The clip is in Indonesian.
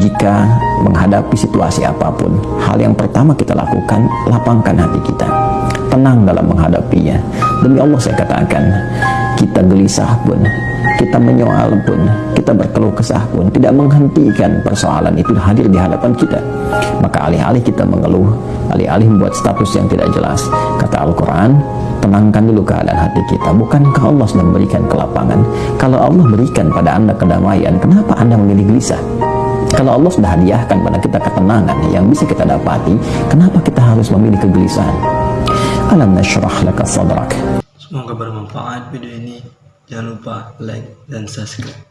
jika menghadapi situasi apa pun, hal yang pertama kita lakukan, lapangkan hati kita. Tenang dalam menghadapinya. Demi Allah saya katakan, kita gelisah pun, kita menyoal pun, kita berkeluh kesah pun, tidak menghentikan persoalan itu hadir di hadapan kita. Maka alih-alih kita mengeluh, alih-alih membuat status yang tidak jelas, kata Al-Quran, tenangkan dulu keadaan hati kita. Bukankah Allah sudah memberikan kelapangan? Kalau Allah berikan pada anda kedamaian, kenapa anda memilih gelisah? Kalau Allah sudah hadiahkan pada kita ketenangan yang bisa kita dapati, kenapa kita harus memilih kegelisahan? Alam nashrah laka sadrak. Semoga bermanfaat video ini. Jangan lupa like dan subscribe.